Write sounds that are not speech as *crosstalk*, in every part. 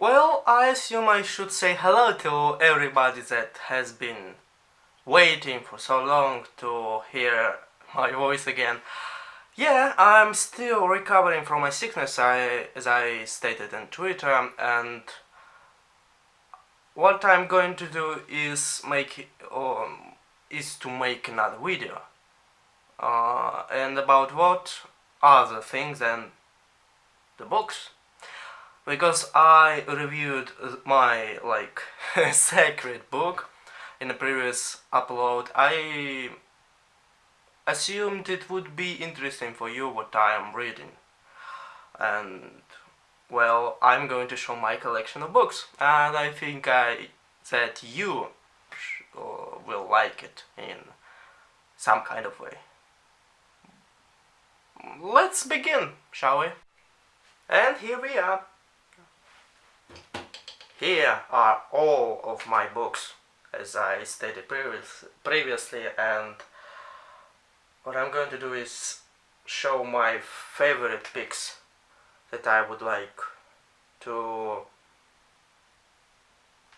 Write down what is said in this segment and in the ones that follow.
Well, I assume I should say hello to everybody that has been waiting for so long to hear my voice again. Yeah, I'm still recovering from my sickness, I, as I stated on Twitter, and what I'm going to do is make um, is to make another video. Uh, and about what other things than the books because I reviewed my like *laughs* sacred book in a previous upload I assumed it would be interesting for you what I am reading. And well I'm going to show my collection of books and I think I that you uh, will like it in some kind of way. Let's begin shall we? And here we are here are all of my books, as I stated previous, previously, and what I'm going to do is show my favorite picks that I would like to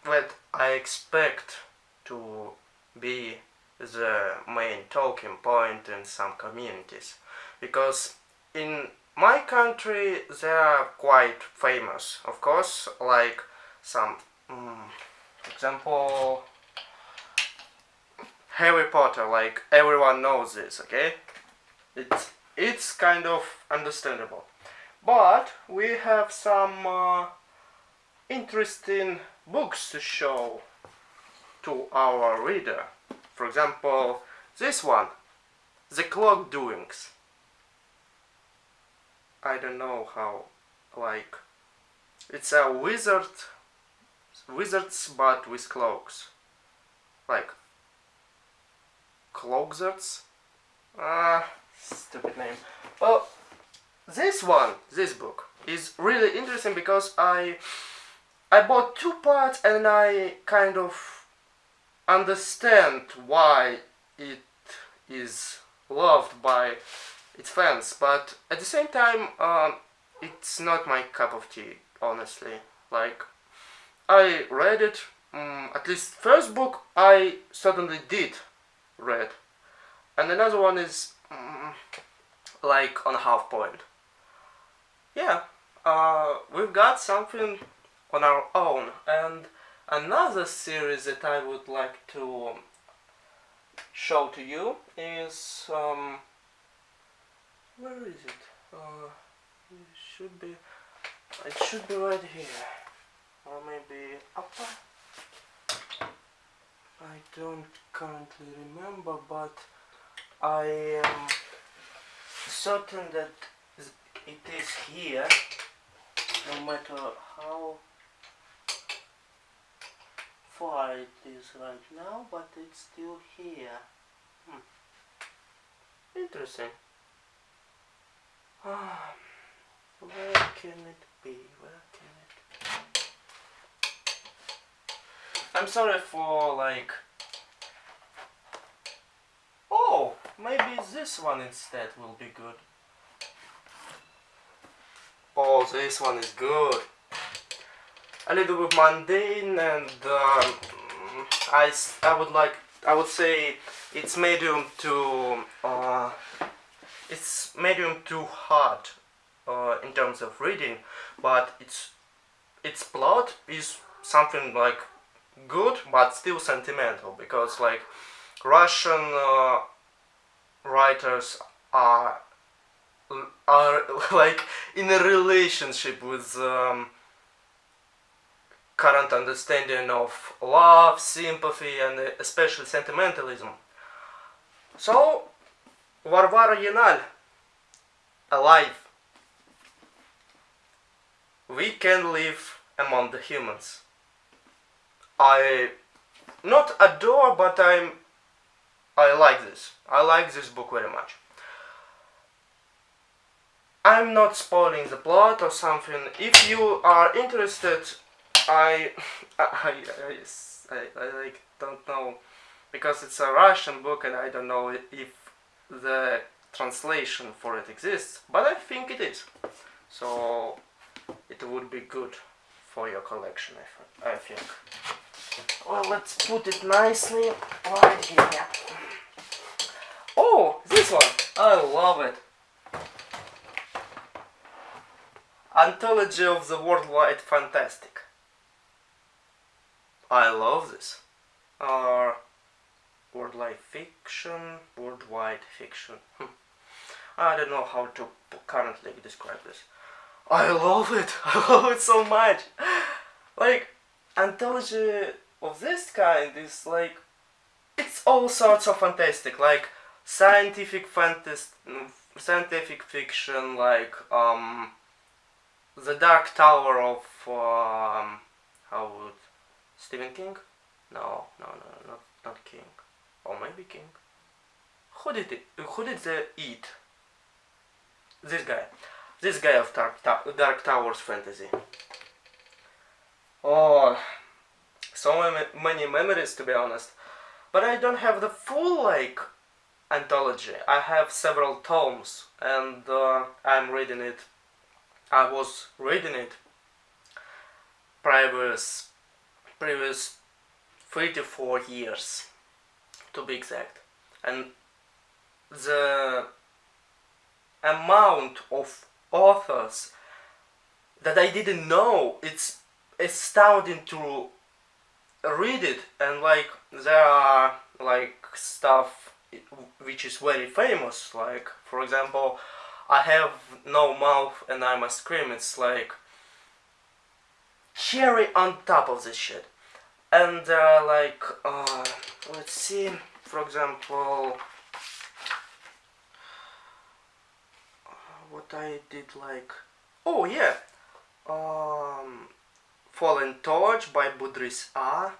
that I expect to be the main talking point in some communities. Because in my country they are quite famous of course like some um, example Harry Potter like everyone knows this okay? It's it's kind of understandable. But we have some uh, interesting books to show to our reader. For example this one the clock doings. I don't know how like it's a wizard wizards but with cloaks. Like cloakzards ah stupid name. Well this one this book is really interesting because I I bought two parts and I kind of understand why it is loved by its fans but at the same time um, it's not my cup of tea honestly. Like I read it, um, at least first book I certainly did read. And another one is um, like on half point. Yeah, uh, we've got something on our own. And another series that I would like to show to you is... Um, where is it? Uh, it should be... It should be right here upper I don't currently remember but I am certain that it is here no matter how far it is right now but it's still here. Hmm. interesting. Where can it be? Where can I'm sorry for like... Oh, maybe this one instead will be good. Oh, this one is good. A little bit mundane and um, I, I would like, I would say it's medium to, uh, it's medium to hard uh, in terms of reading, but its, its plot is something like good but still sentimental because like Russian uh, writers are are *laughs* like in a relationship with um, current understanding of love, sympathy and especially sentimentalism. So Varvara Yenal, alive. We can live among the humans. I not adore, but I'm I like this. I like this book very much. I'm not spoiling the plot or something. If you are interested, *laughs* I I, I, I, I like don't know because it's a Russian book and I don't know if the translation for it exists, but I think it is. So it would be good for your collection, I, I think. Well, let's put it nicely right here. Oh, this one! I love it! Anthology of the Worldwide Fantastic. I love this. Uh, worldwide fiction, worldwide fiction. Hmm. I don't know how to currently describe this. I love it. *laughs* I love it so much. Like anthology of this kind is like it's all sorts of fantastic, like scientific fantasy, scientific fiction, like um, the Dark Tower of um, how would Stephen King? No, no, no, not not King, or maybe King. Who did it? Who did the Eat? This guy, this guy of Dark, Dark Towers fantasy. Oh, many memories to be honest. But I don't have the full like anthology. I have several tomes and uh, I'm reading it. I was reading it previous previous 34 years to be exact. And the amount of authors that I didn't know it's astounding to read it and like there are like stuff which is very famous like for example I have no mouth and I must scream it's like cherry on top of this shit. And uh, like uh, let's see for example what I did like oh yeah um Fallen Torch by Budrys A.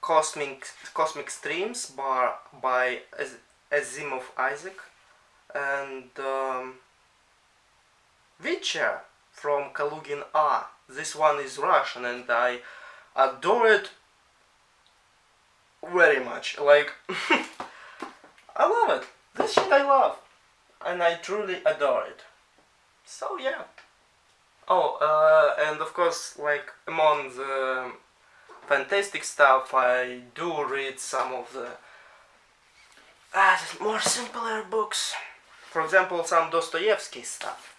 Cosmic, Cosmic Streams by, by Asimov Isaac and um, Witcher from Kalugin A. This one is Russian and I adore it very much. Like, *laughs* I love it. This shit I love. And I truly adore it. So yeah. Oh, uh, and of course, like among the fantastic stuff, I do read some of the uh, more simpler books. For example, some Dostoevsky stuff.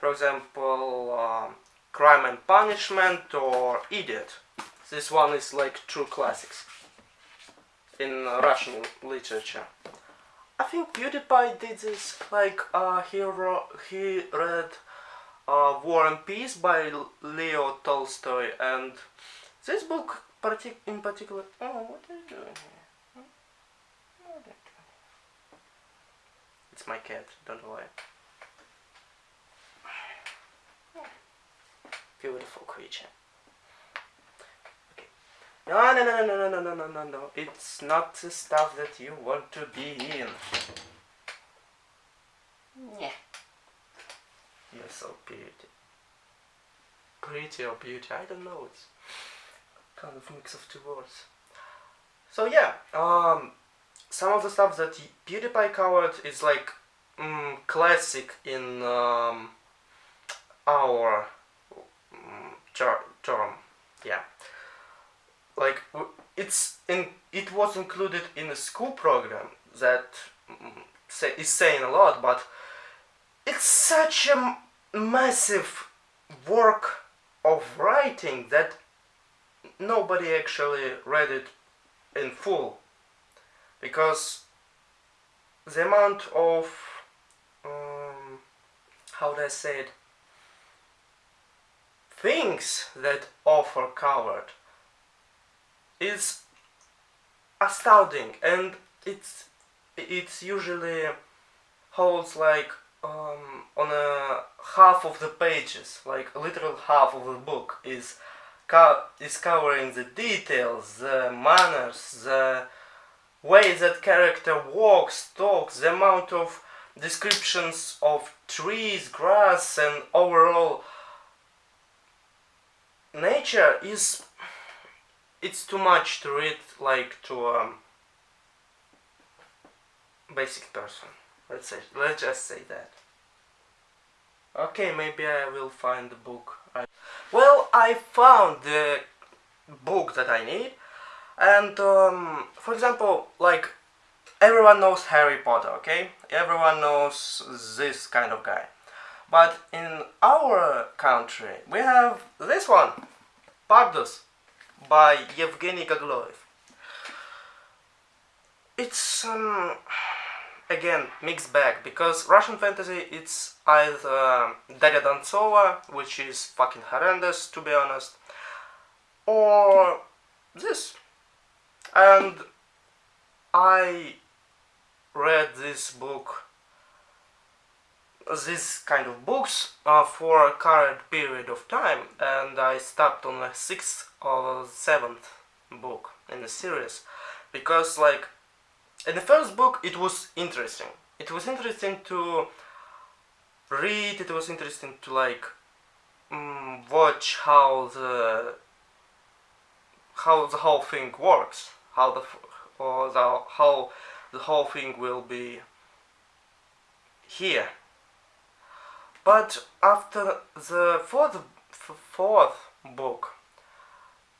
For example, um, Crime and Punishment or Idiot. This one is like true classics in Russian literature. I think PewDiePie did this, like uh, he, wrote, he read uh, War and Peace by Leo Tolstoy and this book partic in particular oh what are you doing here? Hmm? it's my cat don't worry. *sighs* Beautiful creature. Okay. No no no no no no no no no no. It's not the stuff that you want to be in. Yeah you're so pretty. Pretty or beauty, I don't know, it's kind of mix of two words. So yeah, um, some of the stuff that PewDiePie covered is like mm, classic in um, our mm, term, yeah. Like it's in, it was included in a school program that mm, say, is saying a lot, but it's such a massive work of writing that nobody actually read it in full. Because the amount of um, how do I say it? Things that author covered is astounding. And it's it's usually holds like um, on a half of the pages, like a literal half of the book is co is covering the details, the manners, the way that character walks, talks, the amount of descriptions of trees, grass and overall nature is it's too much to read like to a basic person. Let's say let's just say that Okay, maybe I will find the book. I... Well, I found the book that I need, and um, for example, like everyone knows Harry Potter, okay? Everyone knows this kind of guy. But in our country, we have this one, Pardus, by Yevgeny Gagloev. It's um, again mixed bag because Russian fantasy it's either Daria Dontsova, which is fucking horrendous to be honest, or this. And I read this book, this kind of books uh, for a current period of time, and I stopped on the sixth or seventh book in the series because like in the first book it was interesting. It was interesting to read it was interesting to like um, watch how the how the whole thing works how the or the how the whole thing will be here. But after the fourth fourth book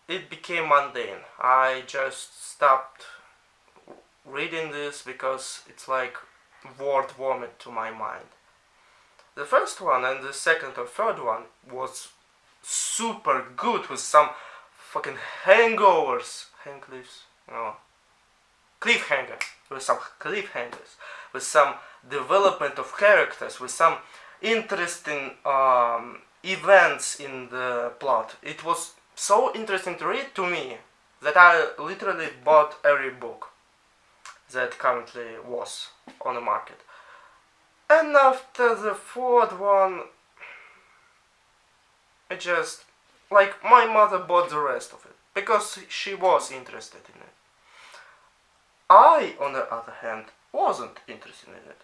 it became mundane. I just stopped reading this because it's like word vomit to my mind. The first one and the second or third one was super good with some fucking hangovers, hangcliffs, no, cliffhanger, with some cliffhangers, with some development of characters, with some interesting um, events in the plot. It was so interesting to read to me that I literally bought every book that currently was on the market. And after the fourth one, I just, like, my mother bought the rest of it, because she was interested in it. I, on the other hand, wasn't interested in it.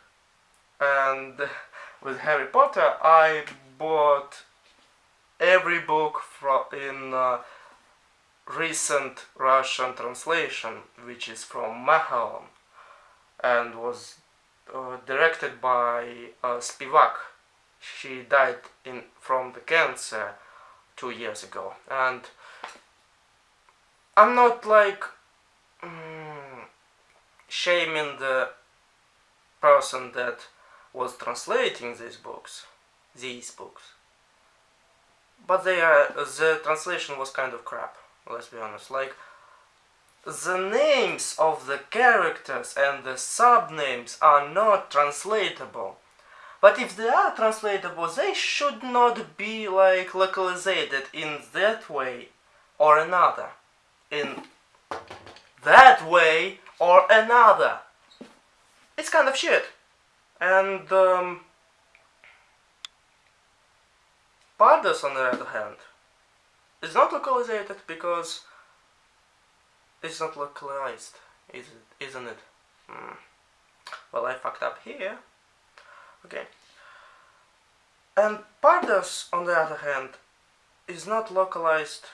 And *laughs* with Harry Potter, I bought every book from in uh, recent Russian translation, which is from Machaon and was uh, directed by uh, Spivak. She died in from the cancer two years ago, and I'm not like mm, shaming the person that was translating these books, these books. But they are the translation was kind of crap. Let's be honest. Like the names of the characters and the subnames are not translatable. But if they are translatable, they should not be like localized in that way or another. In that way or another. It's kind of shit. And um, Pardus on the other hand is not localized because it's not localized, is it, isn't it? Mm. Well, I fucked up here. Okay. And Pardus, on the other hand, is not localized.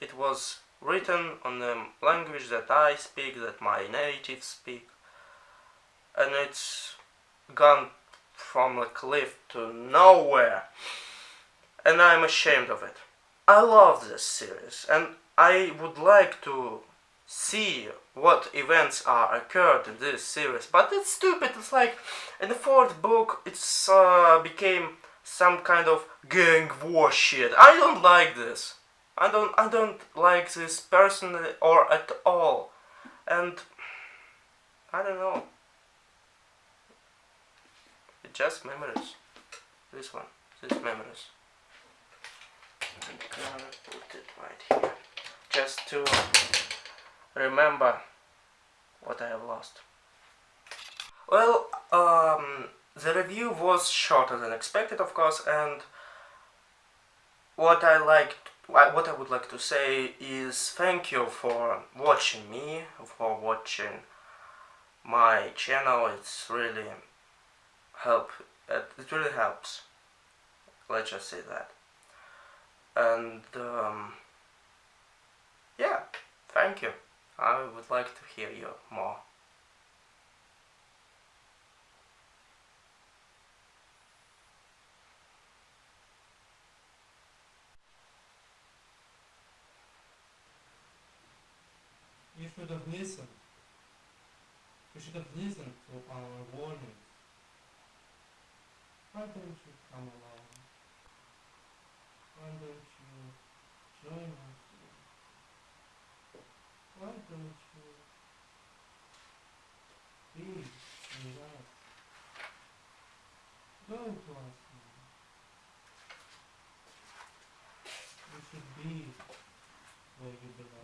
It was written on the language that I speak, that my natives speak. And it's gone from a cliff to nowhere. And I'm ashamed of it. I love this series and I would like to see what events are occurred in this series but it's stupid. It's like in the fourth book it's uh, became some kind of gang war shit. I don't like this. I don't I don't like this personally or at all. And I don't know. It's just memories. This one. This memories I'm gonna put it right here just to remember what I have lost. Well, um, the review was shorter than expected, of course, and what I liked, what I would like to say is thank you for watching me, for watching my channel. It's really help. It really helps. Let's just say that and um, yeah thank you I would like to hear you more You should have listened. You should have listened to our warning. Why don't you come along? Why don't you join us? Why don't you be with us? Go to us now. You should be where you belong.